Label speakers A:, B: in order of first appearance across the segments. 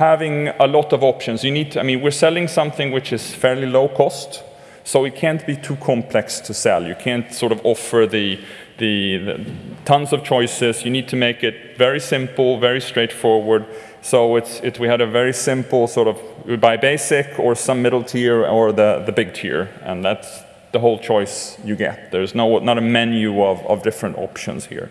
A: having a lot of options. You need to, I mean, we're selling something which is fairly low cost, so it can't be too complex to sell. You can't sort of offer the, the, the tons of choices. You need to make it very simple, very straightforward. So it's, it, we had a very simple sort of, we buy basic or some middle tier or the, the big tier, and that's the whole choice you get. There's no, not a menu of, of different options here.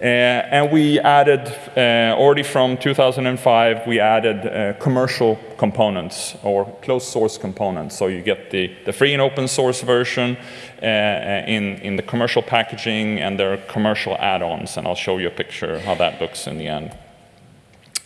A: Uh, and we added, uh, already from 2005, we added uh, commercial components or closed source components. So you get the, the free and open source version in, in the commercial packaging and there are commercial add-ons. And I'll show you a picture how that looks in the end.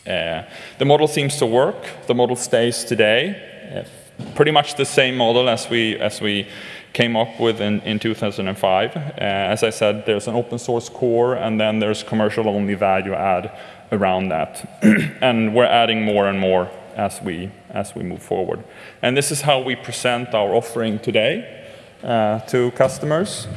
A: the model seems to work. The model stays today. pretty much the same model as we, as we came up with in, in 2005. Uh, as I said, there's an open source core, and then there's commercial only value add around that. and we're adding more and more as we, as we move forward. And this is how we present our offering today uh, to customers.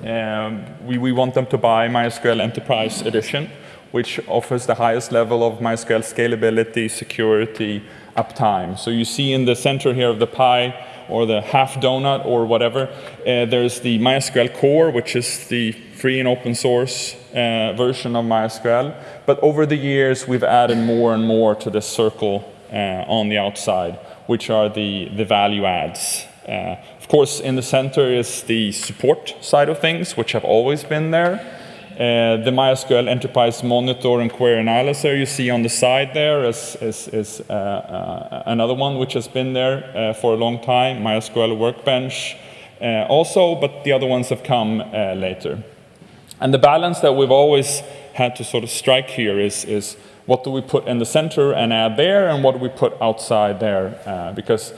A: Um, we, we want them to buy MySQL Enterprise Edition, which offers the highest level of MySQL scalability, security, uptime. So you see in the center here of the pie, or the half donut or whatever. Uh, there's the MySQL core, which is the free and open source uh, version of MySQL. But over the years, we've added more and more to this circle uh, on the outside, which are the, the value adds. Uh, of course, in the center is the support side of things, which have always been there. Uh, the MySQL Enterprise Monitor and Query Analyzer you see on the side there is, is, is uh, uh, another one which has been there uh, for a long time, MySQL Workbench uh, also, but the other ones have come uh, later. And the balance that we've always had to sort of strike here is, is what do we put in the center and add there, and what do we put outside there? because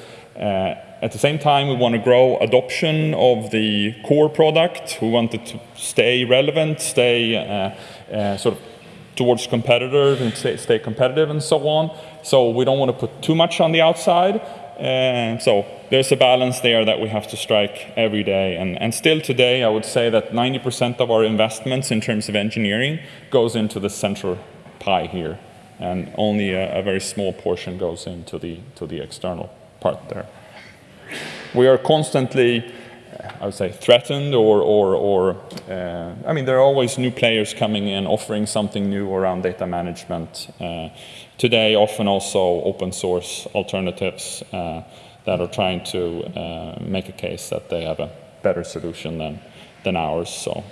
A: at the same time, we want to grow adoption of the core product. We want it to stay relevant, stay uh, uh, sort of towards competitors and stay, stay, competitive and so on. So we don't want to put too much on the outside. So there's a balance there that we have to strike every day. And, and still today, I would say that 90% of our investments in terms of engineering goes into the central pie here. And only a, a very small portion goes into the, to the external part there we are constantly, I would say, threatened or, or, or uh, I mean, there are always new players coming in offering something new around data management. Uh, today, often also open source alternatives uh, that are trying to uh, make a case that they have a better solution than, than ours. So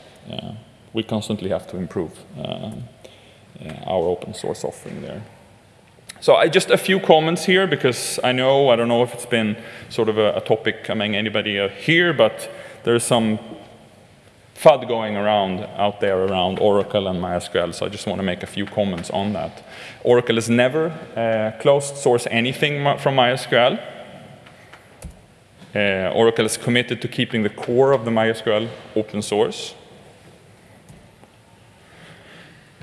A: we constantly have to improve uh, our open source offering there. So I, just a few comments here because I know, I don't know if it's been sort of a, a topic among anybody uh, here, but there's some FUD going around out there around Oracle and MySQL, so I just want to make a few comments on that. Oracle has never uh, closed source anything from MySQL. Uh, Oracle is committed to keeping the core of the MySQL open source.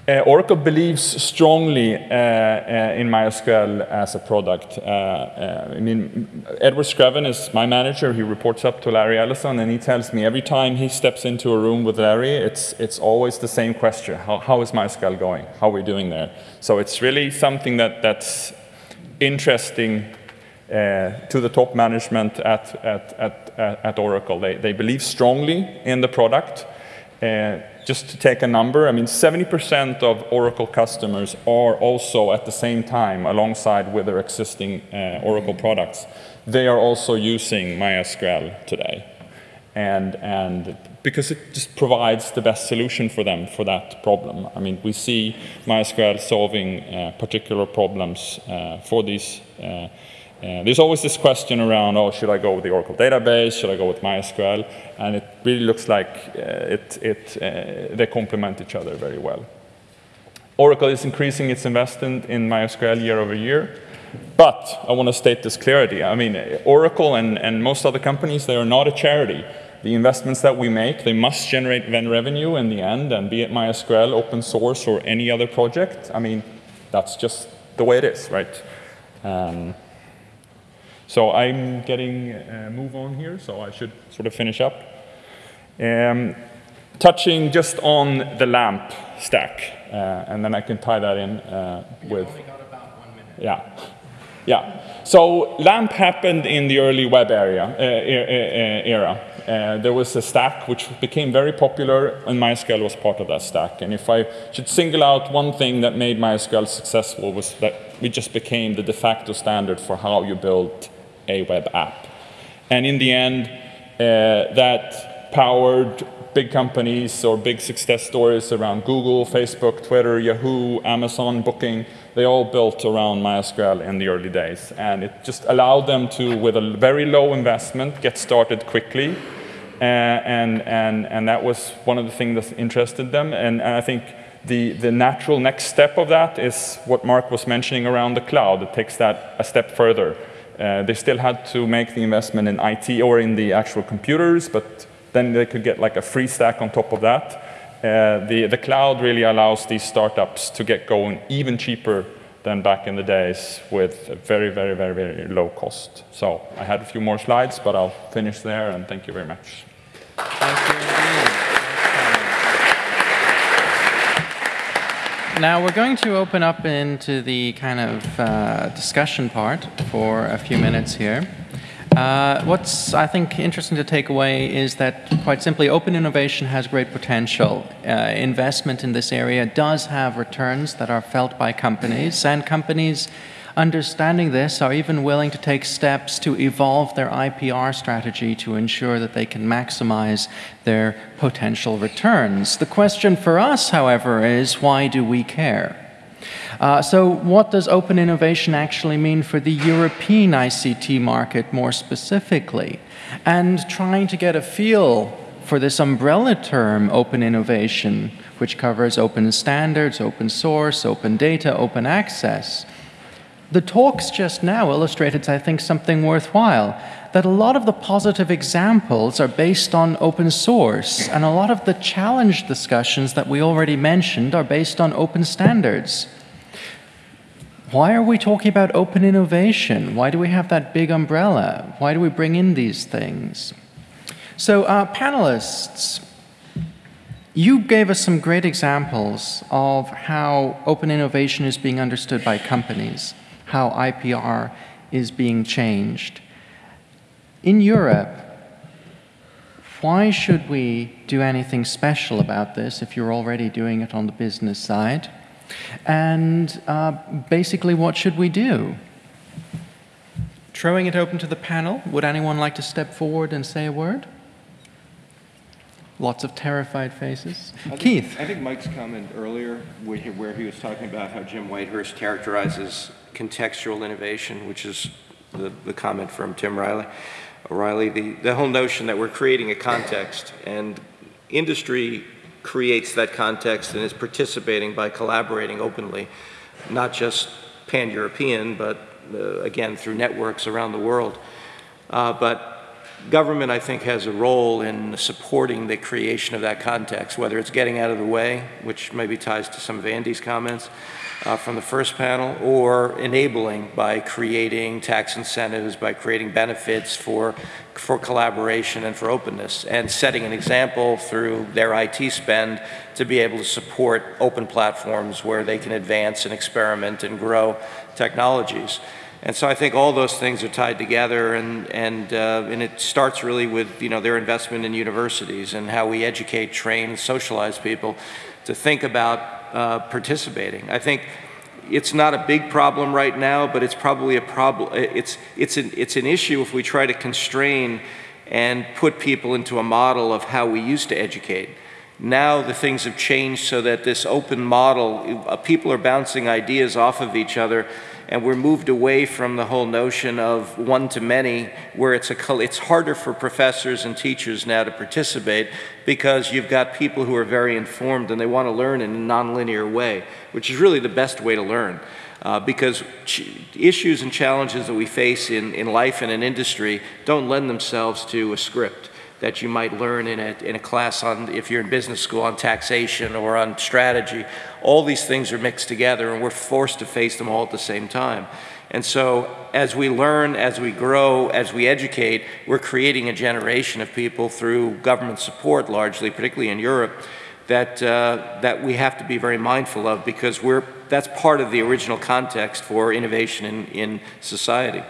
A: Uh, Oracle believes strongly uh, uh, in MySQL as a product. I mean, Edward Screven is my manager. He reports up to Larry Ellison, and he tells me every time he steps into a room with Larry, it's, it's always the same question. How, how is MySQL going? How are we doing there? So it's really something that, that's interesting to the top management at, at, at, at Oracle. They, they believe strongly in the product. Uh, just to take a number, I mean, 70% of Oracle customers are also at the same time, alongside with their existing uh, Oracle products, they are also using MySQL today. And, and because it just provides the best solution for them for that problem. I mean, we see MySQL solving uh, particular problems uh, for these uh, there's always this question around, oh, should I go with the Oracle database? Should I go with MySQL? And it really looks like uh, it, it, uh, they complement each other very well. Oracle is increasing its investment in MySQL year over year. But I want to state this clarity. I mean, Oracle and, and most other companies, they are not a charity. The investments that we make, they must generate then revenue in the end, and be it MySQL, open source, or any other project, I mean, that's just the way it is, right? Um, so I'm getting a move on here, so I should sort of finish up. Um, touching just on the LAMP stack, uh, and then I can tie that in uh, with. Yeah. Yeah. So LAMP happened in the early web area, uh, era. Uh, there was a stack which became very popular, and MySQL was part of that stack. And if I should single out one thing that made MySQL successful was that we just became the de facto standard for how you build a web app. And in the end, uh, that powered big companies or big success stories around Google, Facebook, Twitter, Yahoo, Amazon, Booking. They all built around MySQL in the early days. And it just allowed them to, with a very low investment, get started quickly. Uh, and, and, and that was one of the things that interested them. And, and I think the, the natural next step of that is what Mark was mentioning around the cloud. It takes that a step further. Uh, they still had to make the investment in IT or in the actual computers, but then they could get like a free stack on top of that. Uh, the, the cloud really allows these startups to get going even cheaper than back in the days with very, very, very, very low cost. So I had a few more slides, but I'll finish there, and thank you very much.
B: Thank you Now we're going to open up into the kind of uh, discussion part for a few minutes here. Uh, what's, I think, interesting to take away is that, quite simply, open innovation has great potential. Uh, investment in this area does have returns that are felt by companies, and companies understanding this are even willing to take steps to evolve their IPR strategy to ensure that they can maximize their potential returns. The question for us, however, is why do we care? Uh, so what does open innovation actually mean for the European ICT market more specifically? And trying to get a feel for this umbrella term, open innovation, which covers open standards, open source, open data, open access. The talks just now illustrated, I think, something worthwhile, that a lot of the positive examples are based on open source, and a lot of the challenge discussions that we already mentioned are based on open standards. Why are we talking about open innovation? Why do we have that big umbrella? Why do we bring in these things? So, uh, panelists, you gave us some great examples of how open innovation is being understood by companies, how IPR is being changed. In Europe, why should we do anything special about this if you're already doing it on the business side? And uh, basically, what should we do? Throwing it open to the panel, would anyone like to step forward and say a word? Lots of terrified faces. I Keith.
C: Think, I think Mike's comment earlier, where he was talking about how Jim Whitehurst characterizes contextual innovation, which is the, the comment from Tim Riley, O'Reilly, the, the whole notion that we're creating a context and industry creates that context and is participating by collaborating openly, not just pan-European, but uh, again, through networks around the world. Uh, but government, I think, has a role in supporting the creation of that context, whether it's getting out of the way, which maybe ties to some of Andy's comments, uh, from the first panel, or enabling by creating tax incentives, by creating benefits for, for collaboration and for openness, and setting an example through their IT spend to be able to support open platforms where they can advance and experiment and grow technologies. And so I think all those things are tied together, and and uh, and it starts really with you know their investment in universities and how we educate, train, socialize people to think about uh, participating. I think it's not a big problem right now, but it's probably a problem. It's, it's, an, it's an issue if we try to constrain and put people into a model of how we used to educate. Now the things have changed so that this open model, uh, people are bouncing ideas off of each other and we're moved away from the whole notion of one to many, where it's, a, it's harder for professors and teachers now to participate because you've got people who are very informed and they want to learn in a nonlinear way, which is really the best way to learn. Uh, because issues and challenges that we face in, in life and in industry don't lend themselves to a script that you might learn in a, in a class on, if you're in business school, on taxation or on strategy. All these things are mixed together and we're forced to face them all at the same time. And so as we learn, as we grow, as we educate, we're creating a generation of people through government support largely, particularly in Europe, that, uh, that we have to be very mindful of because we're, that's part of the original context for innovation in, in society.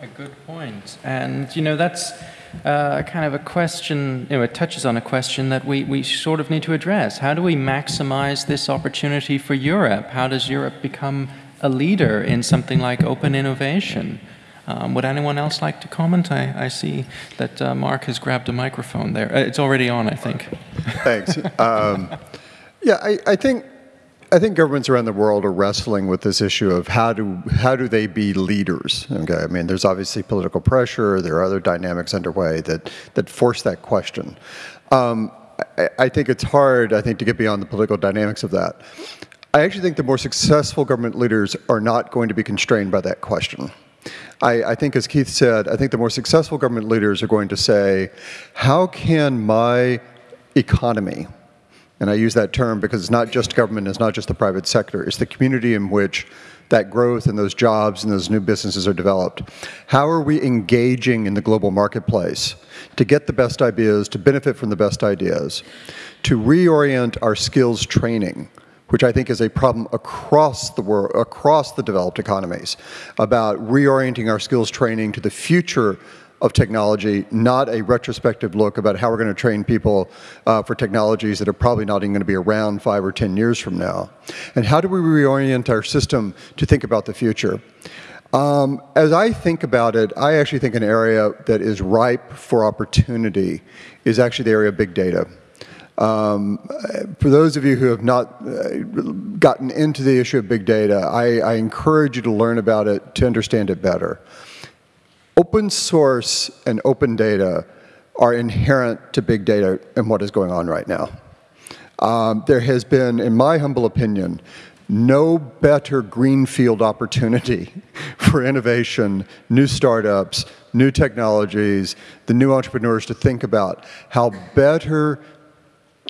B: A good point. And, you know, that's uh, kind of a question, you know, it touches on a question that we, we sort of need to address. How do we maximize this opportunity for Europe? How does Europe become a leader in something like open innovation? Um, would anyone else like to comment? I, I see that uh, Mark has grabbed a microphone there. Uh, it's already on, I think.
D: Thanks. Um, yeah, I, I, think I think governments around the world are wrestling with this issue of how do how do they be leaders? Okay, I mean, there's obviously political pressure. There are other dynamics underway that that force that question. Um, I, I think it's hard. I think to get beyond the political dynamics of that. I actually think the more successful government leaders are not going to be constrained by that question. I, I, think, as Keith said, I think the more successful government leaders are going to say, how can my economy, and I use that term because it's not just government, it's not just the private sector, it's the community in which that growth and those jobs and those new businesses are developed. How are we engaging in the global marketplace to get the best ideas, to benefit from the best ideas, to reorient our skills training which I think is a problem across the world, across the developed economies, about reorienting our skills training to the future of technology, not a retrospective look about how we're going to train people uh, for technologies that are probably not even going to be around five or 10 years from now. And how do we reorient our system to think about the future? Um, as I think about it, I actually think an area that is ripe for opportunity is actually the area of big data. Um, for those of you who have not uh, gotten into the issue of big data, I, I encourage you to learn about it to understand it better. Open source and open data are inherent to big data and what is going on right now. Um, there has been, in my humble opinion, no better greenfield opportunity for innovation, new startups, new technologies, the new entrepreneurs to think about how better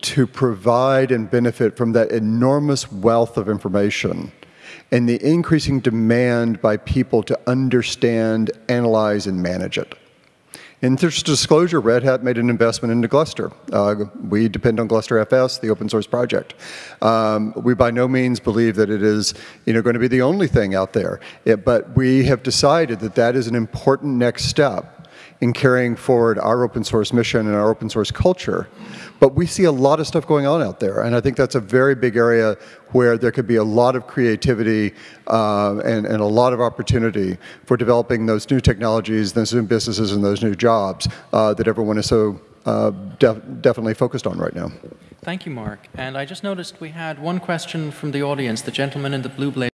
D: to provide and benefit from that enormous wealth of information and the increasing demand by people to understand, analyze, and manage it. In this disclosure, Red Hat made an investment into Gluster. Uh, we depend on Gluster FS, the open source project. Um, we by no means believe that it is you know, going to be the only thing out there, it, but we have decided that that is an important next step in carrying forward our open source mission and our open source culture. But we see a lot of stuff going on out there, and I think that's a very big area where there could be a lot of creativity uh, and, and, a lot of opportunity for developing those new technologies, those new businesses, and those new jobs uh, that everyone is so uh, def definitely focused on right now.
B: Thank you, Mark. And I just noticed we had one question from the audience, the gentleman in the blue blazer.